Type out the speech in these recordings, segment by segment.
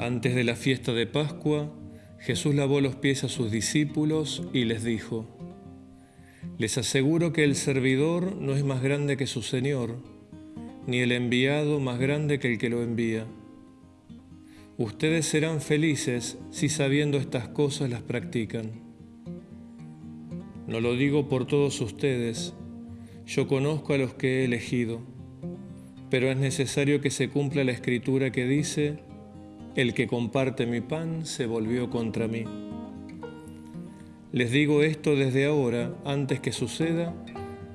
Antes de la fiesta de Pascua, Jesús lavó los pies a sus discípulos y les dijo, Les aseguro que el servidor no es más grande que su Señor, ni el enviado más grande que el que lo envía. Ustedes serán felices si sabiendo estas cosas las practican. No lo digo por todos ustedes, yo conozco a los que he elegido, pero es necesario que se cumpla la escritura que dice, el que comparte mi pan se volvió contra mí. Les digo esto desde ahora, antes que suceda,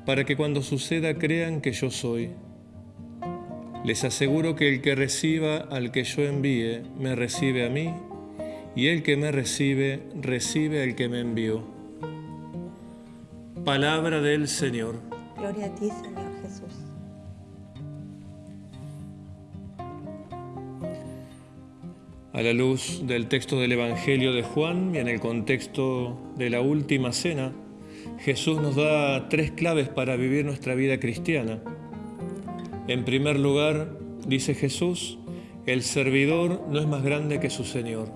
para que cuando suceda crean que yo soy. Les aseguro que el que reciba al que yo envíe, me recibe a mí, y el que me recibe, recibe al que me envió. Palabra del Señor. Gloria a ti, Señor Jesús. A la luz del texto del Evangelio de Juan y en el contexto de la última cena, Jesús nos da tres claves para vivir nuestra vida cristiana. En primer lugar, dice Jesús, el servidor no es más grande que su Señor.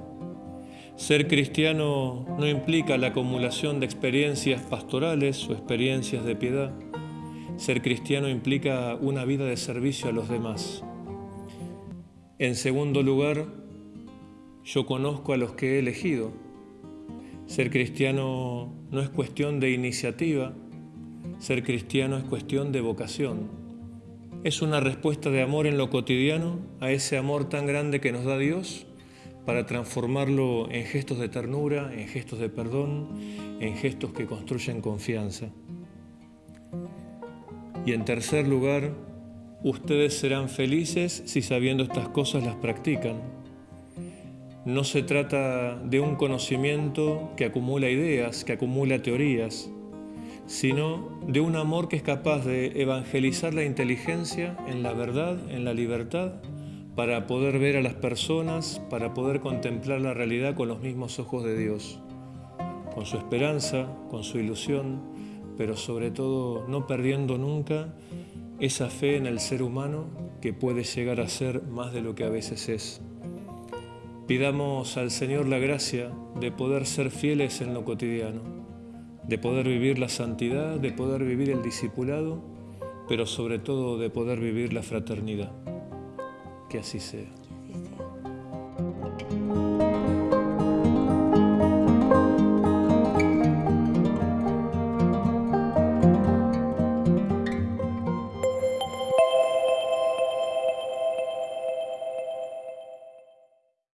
Ser cristiano no implica la acumulación de experiencias pastorales o experiencias de piedad. Ser cristiano implica una vida de servicio a los demás. En segundo lugar, yo conozco a los que he elegido. Ser cristiano no es cuestión de iniciativa, ser cristiano es cuestión de vocación. Es una respuesta de amor en lo cotidiano a ese amor tan grande que nos da Dios para transformarlo en gestos de ternura, en gestos de perdón, en gestos que construyen confianza. Y en tercer lugar, ustedes serán felices si sabiendo estas cosas las practican. No se trata de un conocimiento que acumula ideas, que acumula teorías, sino de un amor que es capaz de evangelizar la inteligencia en la verdad, en la libertad, para poder ver a las personas, para poder contemplar la realidad con los mismos ojos de Dios, con su esperanza, con su ilusión, pero sobre todo no perdiendo nunca esa fe en el ser humano que puede llegar a ser más de lo que a veces es. Pidamos al Señor la gracia de poder ser fieles en lo cotidiano, de poder vivir la santidad, de poder vivir el discipulado, pero sobre todo de poder vivir la fraternidad. Que así sea. Que así sea.